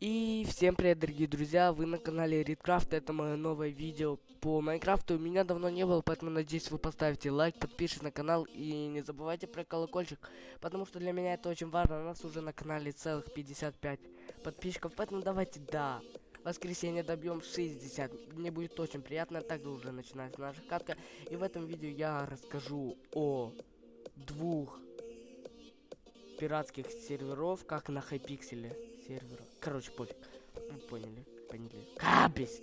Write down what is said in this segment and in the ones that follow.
И всем привет, дорогие друзья, вы на канале Риткрафт, это мое новое видео по Майнкрафту. Меня давно не было, поэтому надеюсь вы поставите лайк, подпишитесь на канал и не забывайте про колокольчик, потому что для меня это очень важно. У нас уже на канале целых 55 подписчиков, поэтому давайте, да, воскресенье добьем 60. Мне будет очень приятно, также уже начинается наша катка. И в этом видео я расскажу о двух пиратских серверов, как на Hypixel е сервера. Короче, пофиг. Вы поняли, поняли. Кабест!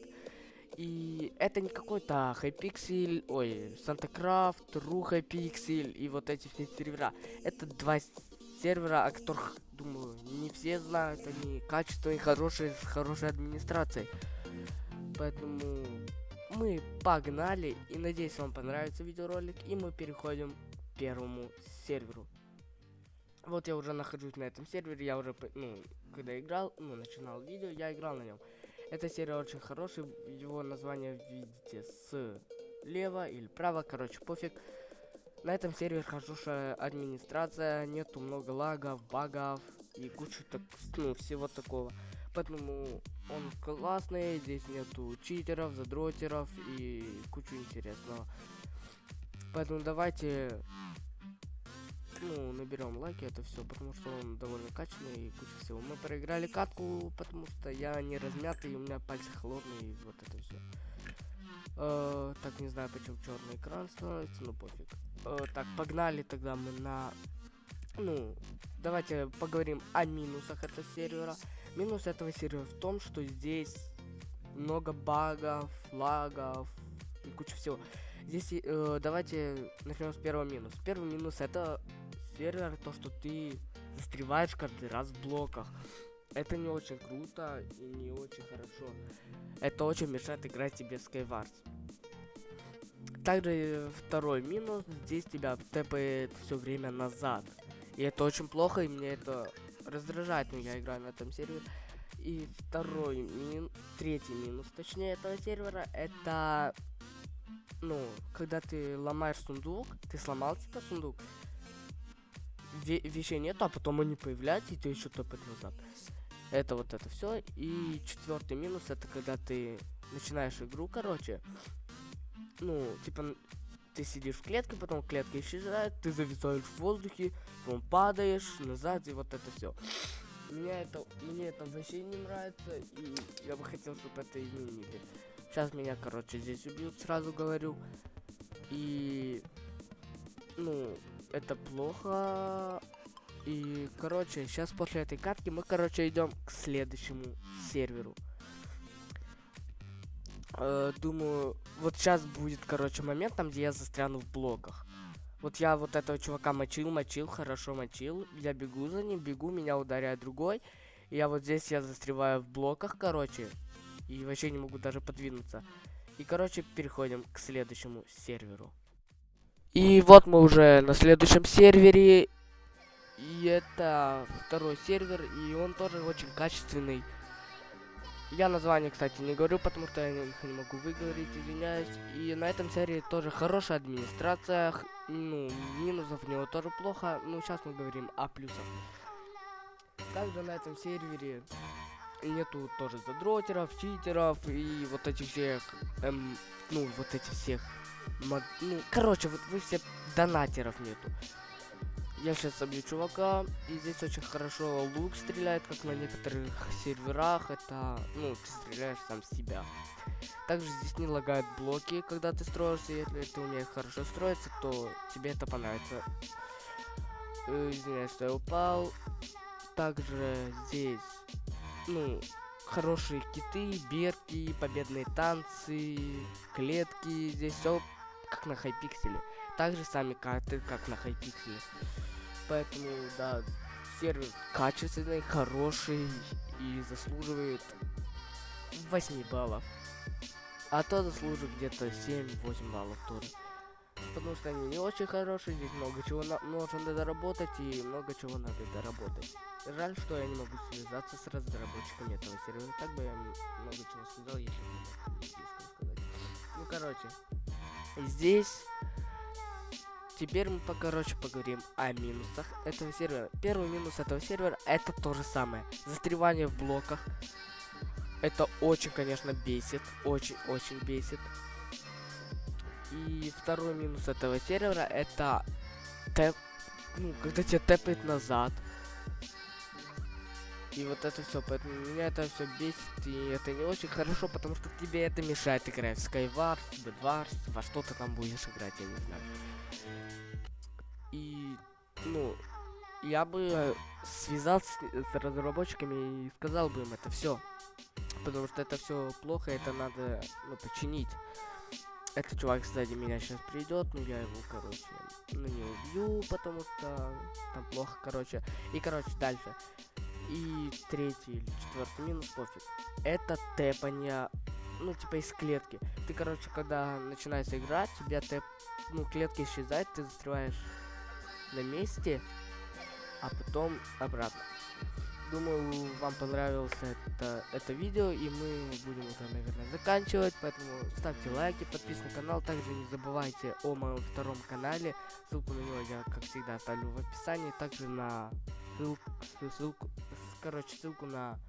И это не какой-то Hypixel, ой, SantaCraft, Ru Hypixel и вот эти все сервера. Это два сервера, о которых, думаю, не все знают, они качественные, хорошие, с хорошей администрацией. Поэтому мы погнали, и надеюсь вам понравится видеоролик, и мы переходим к первому серверу. Вот я уже нахожусь на этом сервере, я уже, ну, когда играл, ну, начинал видео, я играл на нем. Эта серия очень хорошая, его название видите слева или право, короче, пофиг. На этом сервере хорошая администрация, нету много лагов, багов и кучу так, ну, всего такого. Поэтому он классный, здесь нету читеров, задротеров и кучу интересного. Поэтому давайте ну, наберем лайки, это все, потому что он довольно качественный и куча всего. Мы проиграли катку, потому что я не размятый, у меня пальцы холодные, и вот это все. Э, так, не знаю, почему черный экран становится, ну пофиг. Э, так, погнали тогда мы на... Ну, давайте поговорим о минусах этого сервера. Минус этого сервера в том, что здесь много багов, лагов и куча всего. Здесь э, давайте начнем с первого минуса. Первый минус это сервер, то, что ты застреваешь каждый раз в блоках. Это не очень круто и не очень хорошо. Это очень мешает играть тебе в Skywars. Также второй минус, здесь тебя тэпает все время назад. И это очень плохо, и мне это раздражает, но я играю на этом сервере. И второй минус, третий минус, точнее, этого сервера, это, ну, когда ты ломаешь сундук, ты сломал типа сундук, вещей нет, а потом они появляются, и ты еще топать назад. Это вот это все. И четвертый минус это когда ты начинаешь игру, короче. Ну, типа, ты сидишь в клетке, потом клетка исчезает, ты зависаешь в воздухе, потом падаешь назад, и вот это все. Мне это, мне это вообще не нравится, и я бы хотел, чтобы это изменили. Сейчас меня, короче, здесь убьют, сразу говорю. И, ну, это плохо. И, короче, сейчас после этой катки мы, короче, идем к следующему серверу. Э, думаю, вот сейчас будет, короче, момент, там, где я застряну в блоках. Вот я вот этого чувака мочил, мочил, хорошо мочил. Я бегу за ним, бегу, меня ударяет другой. И я вот здесь я застреваю в блоках, короче. И вообще не могу даже подвинуться. И, короче, переходим к следующему серверу. И вот мы уже на следующем сервере. И это второй сервер, и он тоже очень качественный. Я название, кстати, не говорю, потому что я их не могу выговорить, извиняюсь. И на этом сервере тоже хорошая администрация. Ну, минусов в него тоже плохо. Ну, сейчас мы говорим о плюсах. Также на этом сервере нету тоже задротеров, читеров и вот этих всех, эм, ну, вот этих всех Мод... Ну, короче, вот вы все донатеров нету. Я сейчас собью чувака, и здесь очень хорошо лук стреляет, как на некоторых серверах. Это, ну, ты стреляешь сам себя. Также здесь не лагают блоки, когда ты строишься. Если ты умеешь хорошо строиться, то тебе это понравится. Э, извиняюсь, что я упал. Также здесь, ну, хорошие киты, берки, победные танцы, клетки. Здесь все как на хайпикселе. Также сами карты, как на хайпикселе. Поэтому, да, сервер качественный, хороший и заслуживает 8 баллов. А то заслуживает где-то 7-8 баллов тоже. Потому что они не очень хорошие, здесь много чего на нужно доработать и много чего надо доработать. Жаль, что я не могу связаться с разработчиками этого сервера. Так бы я много чего сказал, если бы сказать. Ну, короче, Здесь теперь мы, по- короче, поговорим о минусах этого сервера. Первый минус этого сервера это то же самое. Застревание в блоках. Это очень, конечно, бесит. Очень-очень бесит. И второй минус этого сервера это тэп, ну, когда тебя тэпает назад. И вот это все, поэтому меня это все бесит, и это не очень хорошо, потому что тебе это мешает играть в Skywars, Bedwars, во что ты там будешь играть, я не знаю. И, ну, я бы связался с разработчиками и сказал бы им это все. Потому что это все плохо, это надо, ну, починить. Этот чувак сзади меня сейчас придет, но я его, короче, ну, не убью, потому что там плохо, короче. И, короче, дальше. И третий или четвертый минус, пофиг. Это тэпание, ну, типа из клетки. Ты, короче, когда начинается игра, тебя тэп, ну, клетка исчезает, ты застреваешь на месте, а потом обратно. Думаю, вам понравилось это, это видео, и мы будем уже, наверное, заканчивать, поэтому ставьте лайки, подписывайтесь на канал, также не забывайте о моем втором канале, ссылку на него я, как всегда, оставлю в описании, также на ссылку, ссылку, короче, ссылку на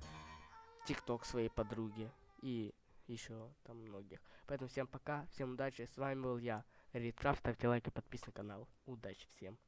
тикток своей подруги и еще там многих. Поэтому всем пока, всем удачи, с вами был я, Ридкрафт, ставьте лайки, подписывайтесь на канал, удачи всем.